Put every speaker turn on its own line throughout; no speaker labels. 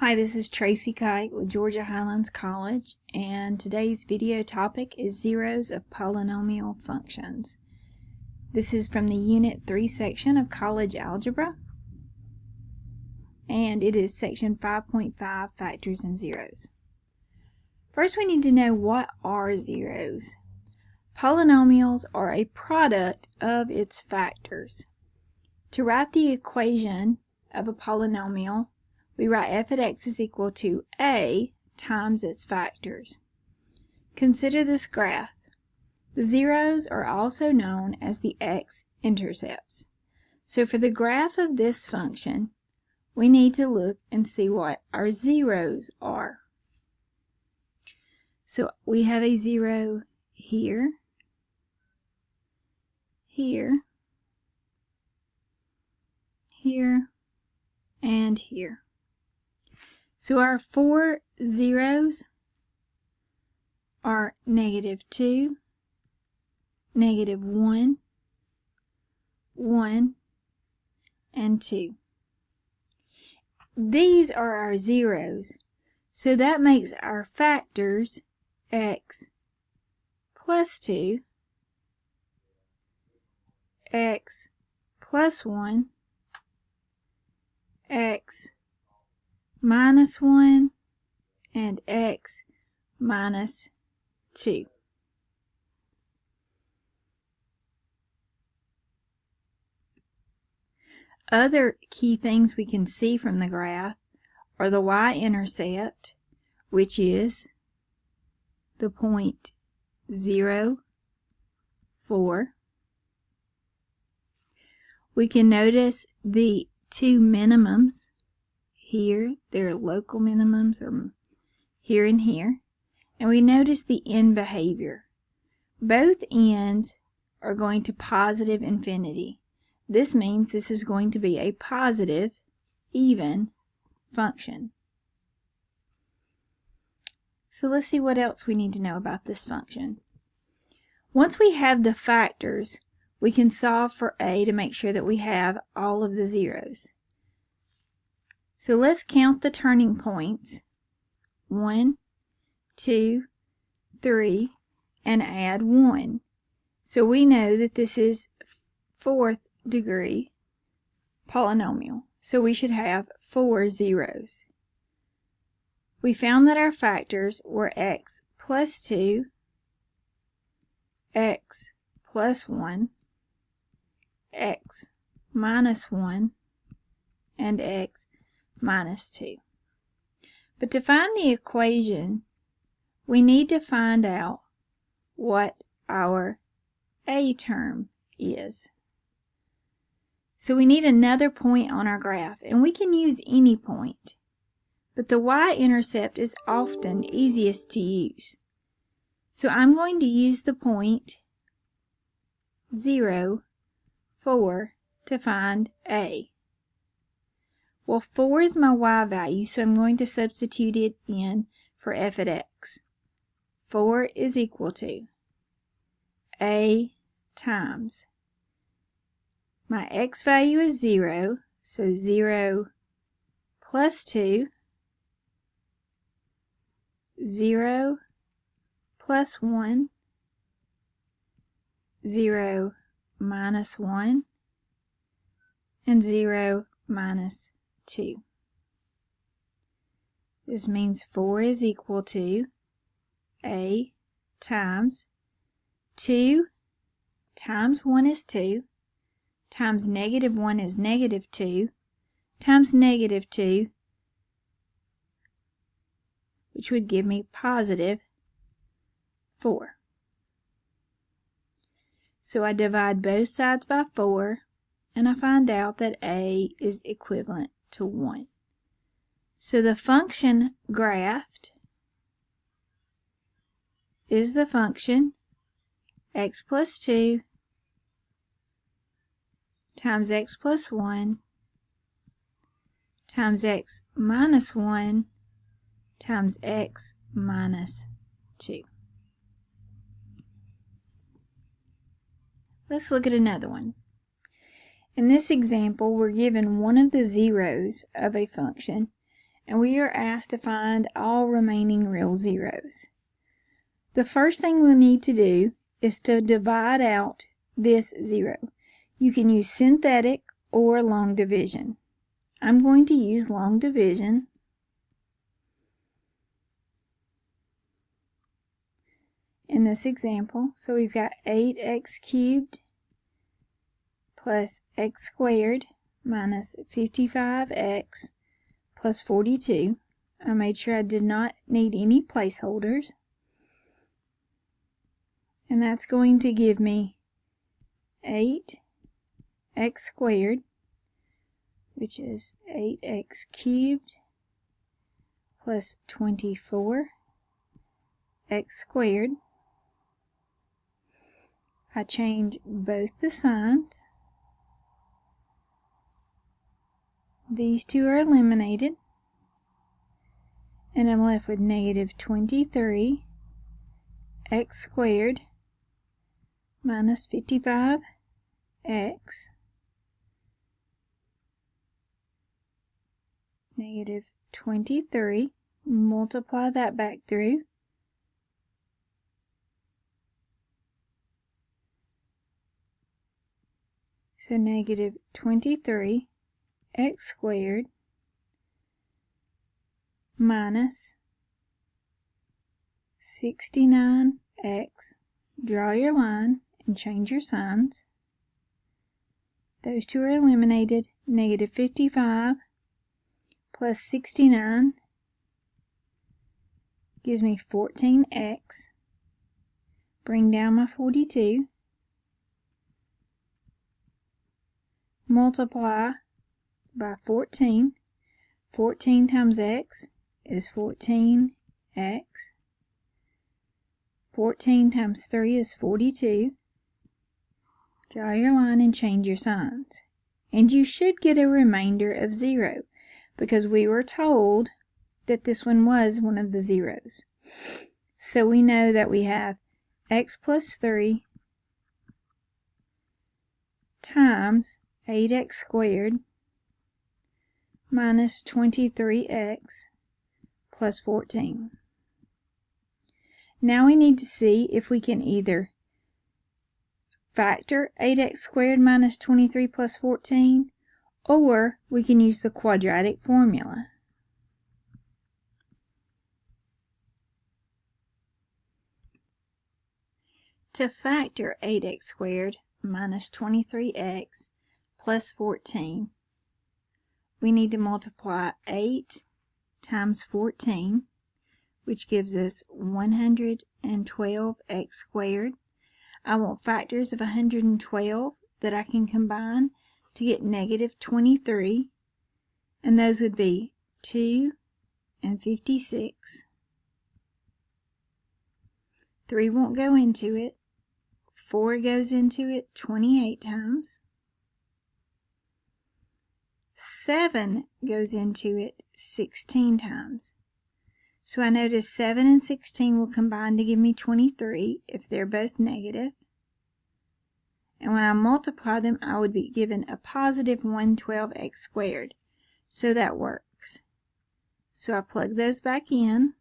Hi, this is Tracy Kite with Georgia Highlands College, and today's video topic is zeros of polynomial functions. This is from the Unit 3 section of College Algebra, and it is section 5.5, Factors and Zeros. First, we need to know what are zeros. Polynomials are a product of its factors. To write the equation of a polynomial, we write f of x is equal to a times its factors. Consider this graph. The zeros are also known as the x-intercepts. So for the graph of this function, we need to look and see what our zeros are. So we have a zero here, here, here, and here. So our four zeros are negative 2, negative 1, 1, and 2. These are our zeros, so that makes our factors x plus 2, x plus 1, x minus 1 and x minus 2. Other key things we can see from the graph are the y-intercept, which is the point 0, 4. We can notice the two minimums, here, there are local minimums or here and here. And we notice the end behavior. Both ends are going to positive infinity. This means this is going to be a positive, even function. So let's see what else we need to know about this function. Once we have the factors, we can solve for a to make sure that we have all of the zeros. So let's count the turning points. One, two, three, and add one. So we know that this is fourth degree polynomial. So we should have four zeros. We found that our factors were x plus 2, x plus 1, x minus 1, and x minus 2. But to find the equation, we need to find out what our a term is. So we need another point on our graph, and we can use any point. But the y-intercept is often easiest to use. So I'm going to use the point 0, 4 to find a. Well, 4 is my y value, so I'm going to substitute it in for f at x. 4 is equal to a times. My x value is 0, so 0 plus 2, 0 plus 1, 0 minus 1, and 0 minus 2. This means 4 is equal to a times 2 times 1 is 2 times negative 1 is negative 2 times negative 2 which would give me positive 4. So I divide both sides by 4 and I find out that a is equivalent to 1. So the function graphed is the function x plus 2 times x plus 1 times x minus 1 times x minus 2. Let's look at another one. In this example, we're given one of the zeros of a function, and we are asked to find all remaining real zeros. The first thing we'll need to do is to divide out this zero. You can use synthetic or long division. I'm going to use long division. in this example. So we've got 8x cubed plus x squared minus 55x plus 42. I made sure I did not need any placeholders. And that's going to give me 8 x squared, which is 8x cubed plus 24 x squared. I change both the signs. These two are eliminated. And I'm left with negative 23 x squared minus 55x negative 23 multiply that back through. So negative 23 x squared minus 69x draw your line and change your signs. Those two are eliminated. Negative 55 plus 69 gives me 14x. Bring down my 42. Multiply by 14. 14 times x is 14x. 14 times 3 is 42. Draw your line and change your signs. And you should get a remainder of 0 because we were told that this one was one of the zeros. So we know that we have x plus 3 times 8x squared minus 23x plus 14. Now we need to see if we can either factor 8x squared minus 23 plus 14, or we can use the quadratic formula. To factor 8x squared minus 23x plus 14, we need to multiply 8 times 14, which gives us 112x squared I want factors of 112 that I can combine to get negative 23. And those would be 2 and 56. 3 won't go into it. 4 goes into it 28 times. 7 goes into it 16 times. So I notice 7 and 16 will combine to give me 23 if they're both negative. And when I multiply them, I would be given a positive 112x squared. So that works. So I plug those back in.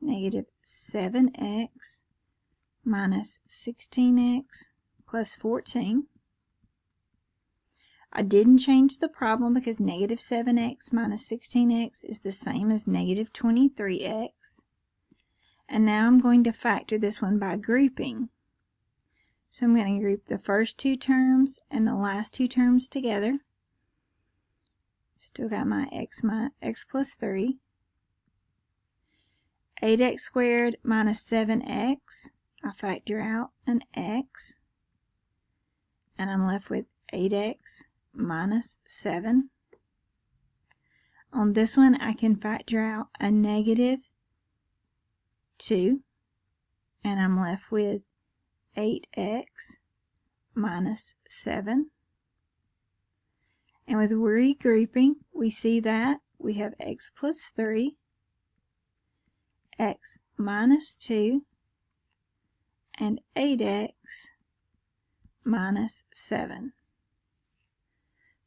Negative 7x minus 16x plus 14. I didn't change the problem because negative 7x minus 16x is the same as negative 23x. And now I'm going to factor this one by grouping. So I'm going to group the first two terms and the last two terms together. Still got my x, my x plus 3. 8x squared minus 7x. I factor out an x. And I'm left with 8x minus 7. On this one, I can factor out a negative 2, and I'm left with 8x minus 7. And with regrouping, we see that we have x plus 3, x minus 2, and 8x minus 7.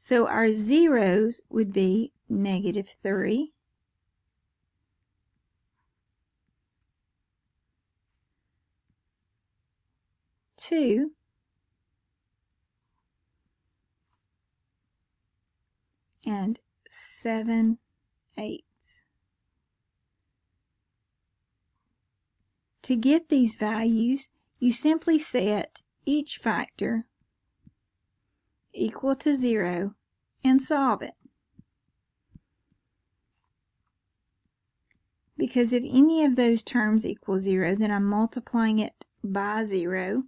So our zeros would be negative 3. Two and seven eighths. To get these values, you simply set each factor equal to zero and solve it. Because if any of those terms equal zero, then I'm multiplying it by zero,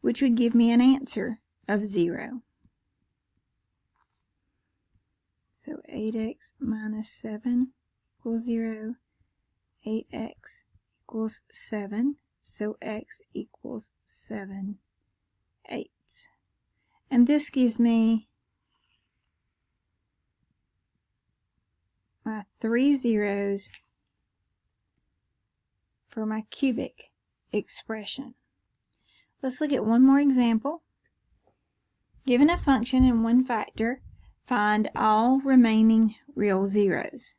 which would give me an answer of zero. So 8x minus 7 equals 0. 8x equals 7. So x equals 7 eighths. And this gives me my three zeros for my cubic expression. Let's look at one more example. Given a function and one factor, Find all remaining real zeros.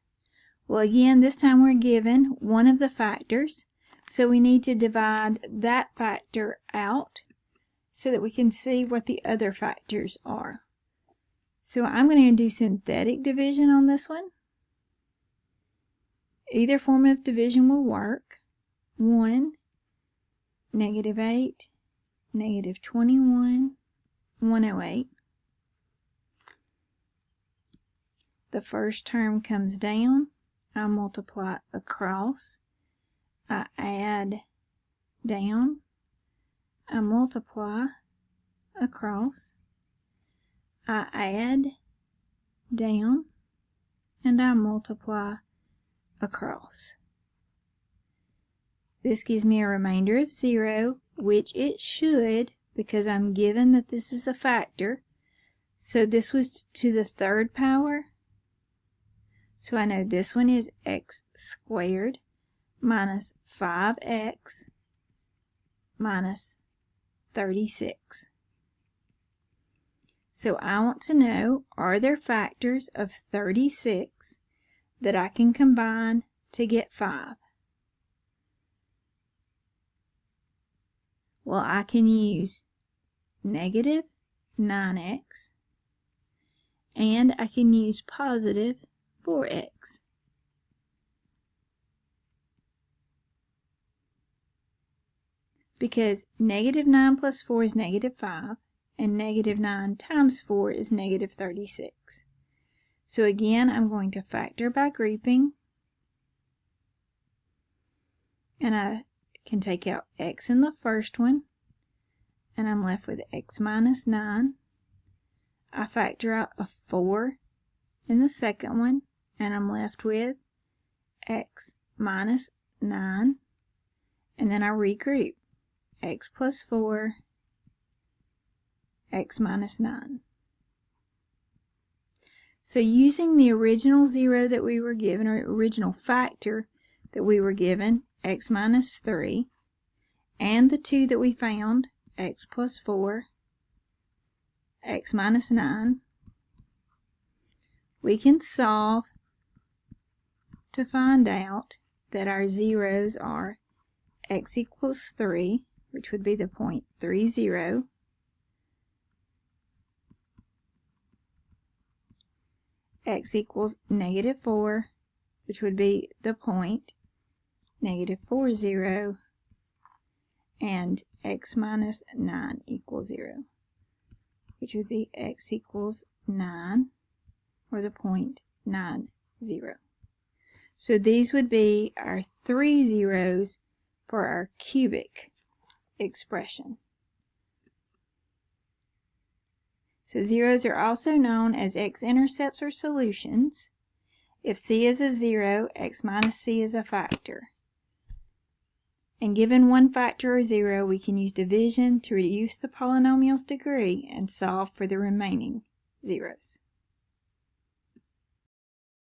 Well, again, this time we're given one of the factors, so we need to divide that factor out so that we can see what the other factors are. So I'm going to do synthetic division on this one. Either form of division will work. 1, negative 8, negative 21, 108. the first term comes down, I multiply across, I add down, I multiply across, I add down, and I multiply across. This gives me a remainder of 0, which it should because I'm given that this is a factor. So this was to the third power, so I know this one is x squared minus 5x minus 36. So I want to know, are there factors of 36 that I can combine to get 5? Well, I can use negative 9x and I can use positive 4x. Because negative 9 plus 4 is negative 5, and negative 9 times 4 is negative 36. So again, I'm going to factor by grouping, and I can take out x in the first one, and I'm left with x minus 9. I factor out a 4 in the second one, and I'm left with x minus 9 and then I regroup x plus 4 x minus 9 so using the original zero that we were given or original factor that we were given x minus 3 and the 2 that we found x plus 4 x minus 9 we can solve to find out that our zeros are x equals 3, which would be the point 30. x equals negative 4, which would be the point negative 4, 0, and x minus 9 equals 0, which would be x equals 9, or the point 9, 0. So these would be our three zeros for our cubic expression. So zeros are also known as x-intercepts or solutions. If c is a zero, x minus c is a factor. And given one factor or zero, we can use division to reduce the polynomial's degree and solve for the remaining zeros.